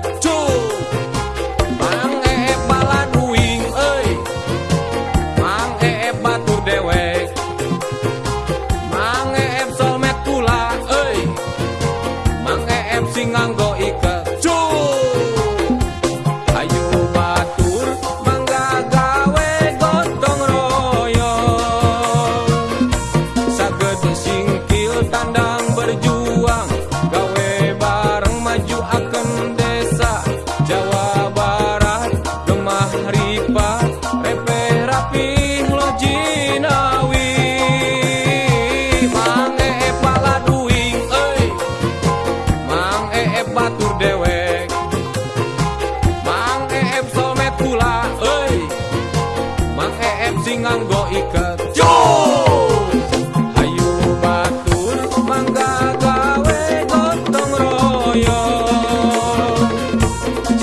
Tchau!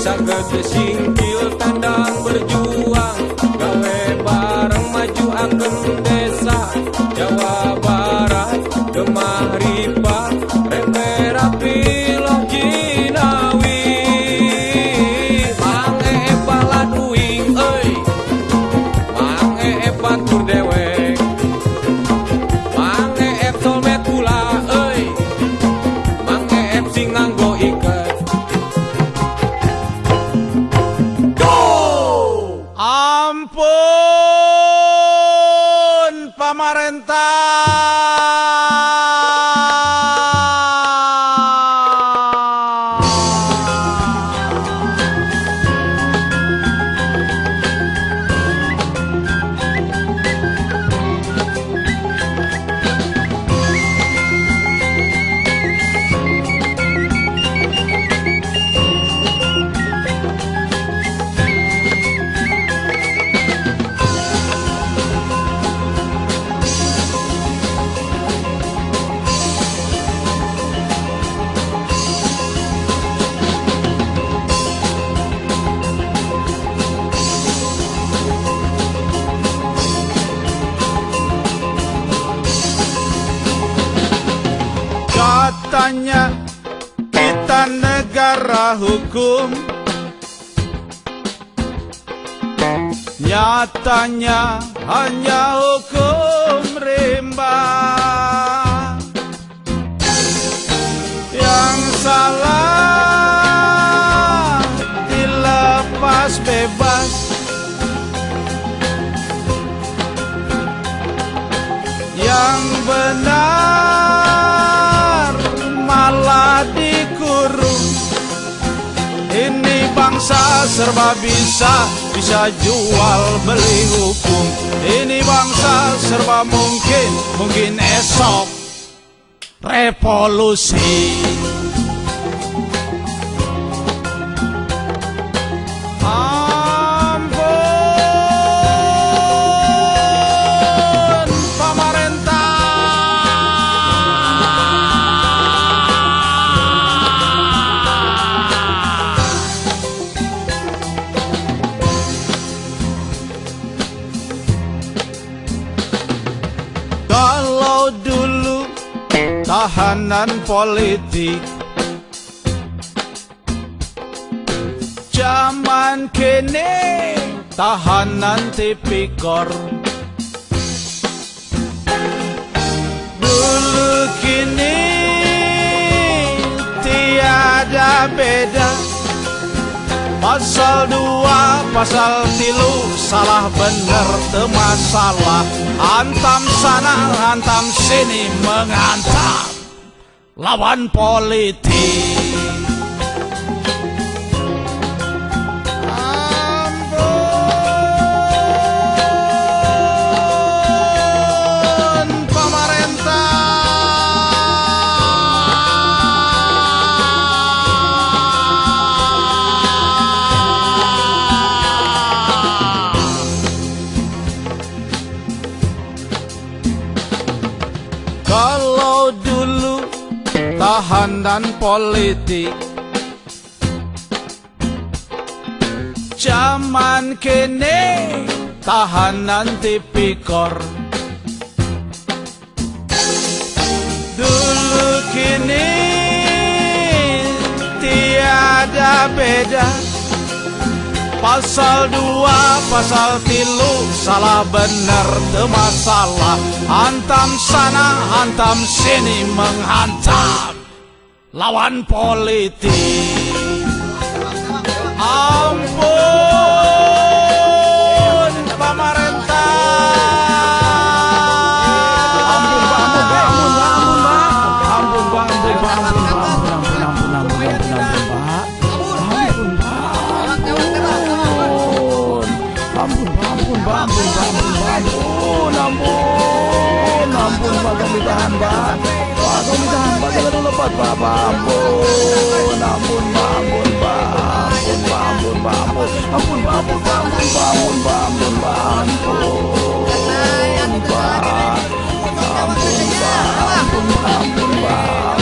Saged singkil tandang berjuang Ampun Nyatanya hanya hukum rimba Bangsa serba bisa Bisa jual beli hukum. Ini bangsa serba mungkin Mungkin esok Revolusi tahanan politik. Zaman kini tahanan tipikor. Dulu kini tiada beda Pasal dua, pasal tilu Salah bener masalah. Hantam sana, hantam sini Menghantam lawan politik tahanan politik. Zaman kini tahanan tipikor Dulu kini tiada beda. Pasal dua, pasal tilu Salah bener te masalah Hantam sana, hantam sini Menghantam lawan politik Ampun pemerintah Ampun Pak, ampun Pak, ampun Pak, ampun Pak. Ampun Pak, ampun Pak, ampun Pak, ampun, ampun, ampun, ampun, ampun, ampun, ampun Pak. Ampun Pak. Ampun. Ampun Pak, ampun Pak, ampun Pak, ampun Pak, ampun, ampun, ampun Pak, kami tahan Pak. Pak, kami tahan Pak, jangan dulu lepas Pak, Pak, ampun, ampun Pak, ampun Pak, ampun Pak, ampun Pak, ampun, ampun Pak, ampun Pak, ampun Pak, ampun Pak, ampun Pak, ampun Pak. Ampun Pak, ampun Pak, ampun sila nang lapat Babon, abon, babon, babon, babon, babon Abon, babon, babon, babon, babon, babon Babon, babon, babon, babon, babon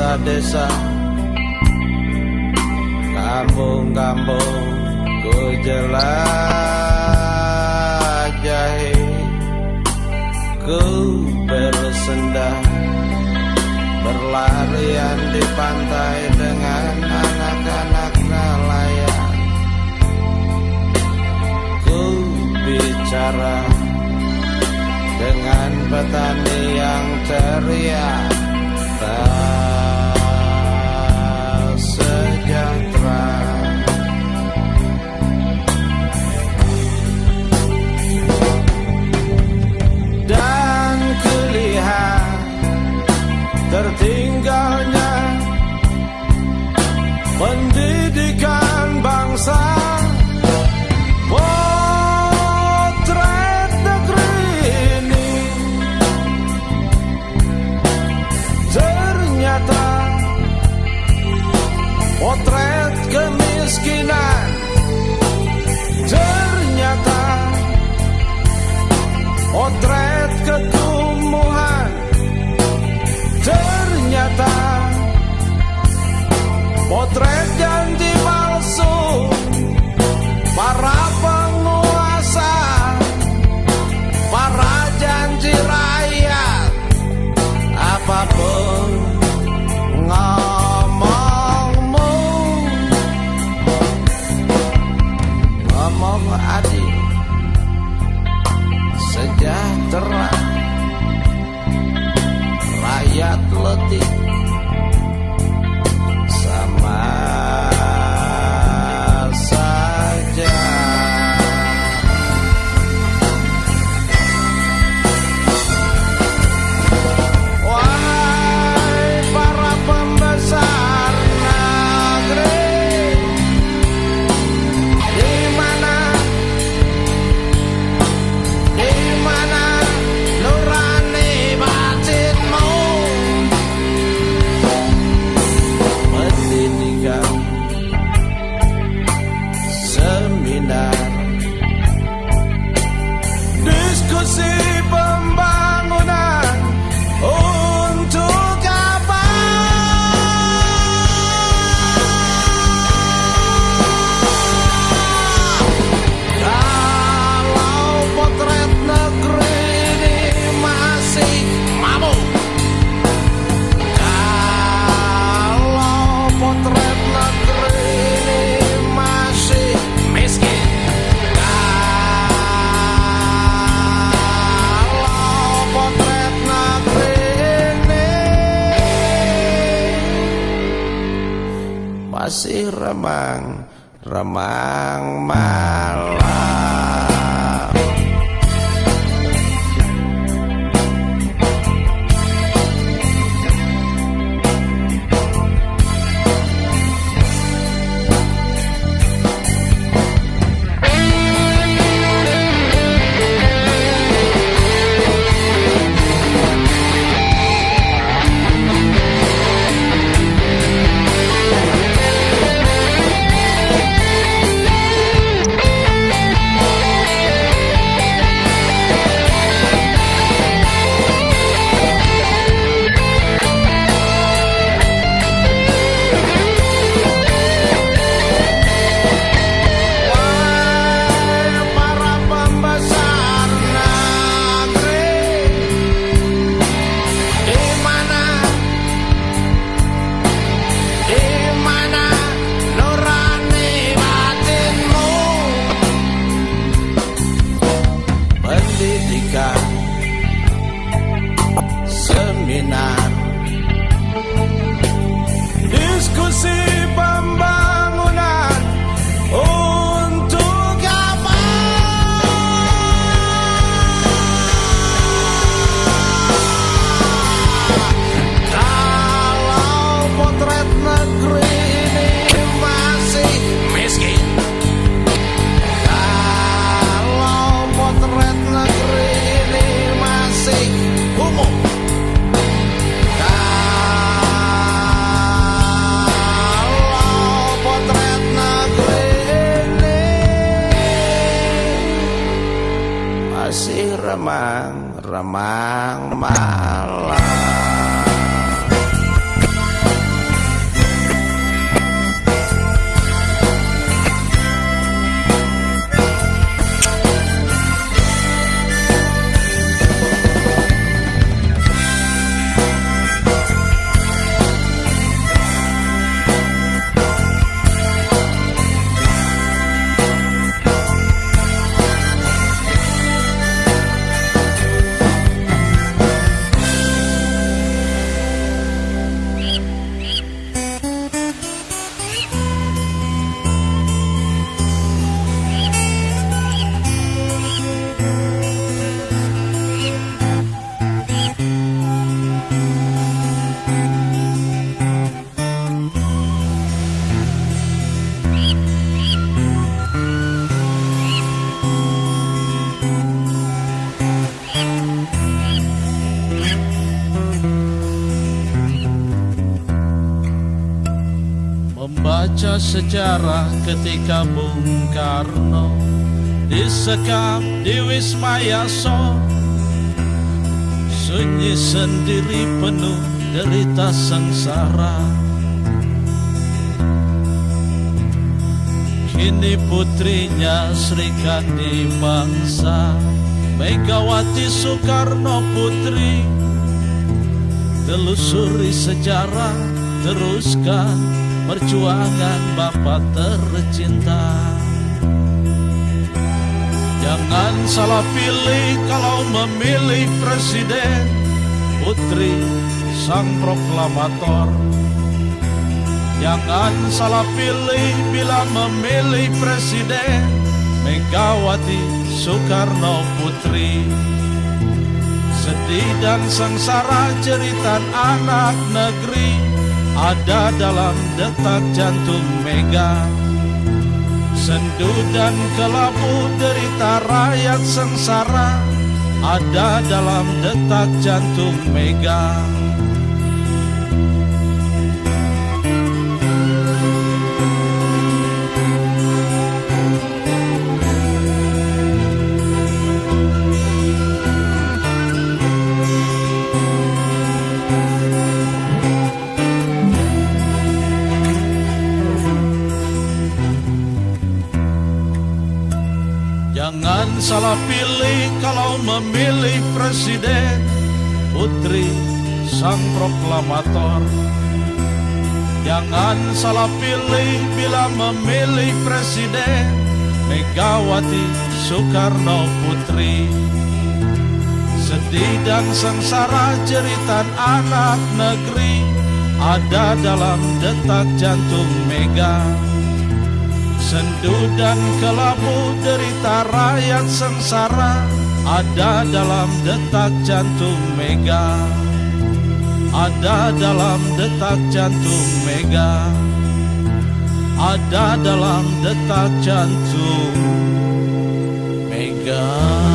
Desa-desa. Kampung-kampung Ku jelajahi Ku bersendah. Berlarian di pantai dengan anak-anak nelayan. Ku bicara dengan petani yang ceria. tak masih remang remang malam sejarah ketika Bung Karno disekap di Wisma Yaso Sunyi sendiri penuh derita sengsara. Kini putrinya Sri Kandi Bangsa Megawati Soekarno Putri. Telusuri sejarah teruskan perjuangan Bapak tercinta. Jangan salah pilih kalau memilih presiden Putri sang proklamator. Jangan salah pilih bila memilih presiden Megawati Soekarno Putri. Sedih dan sengsara cerita anak negeri Ada dalam detak jantung Mega. Sendu dan kelabu derita rakyat sengsara Ada dalam detak jantung Mega Jangan salah pilih kalau memilih presiden Putri sang proklamator. Jangan salah pilih bila memilih presiden Megawati Soekarno Putri. Sedih dan sengsara cerita anak negeri ada dalam detak jantung Mega Sendu dan kelabu derita rakyat sengsara Ada dalam detak jantung Mega. Ada dalam detak jantung Mega. Ada dalam detak jantung Mega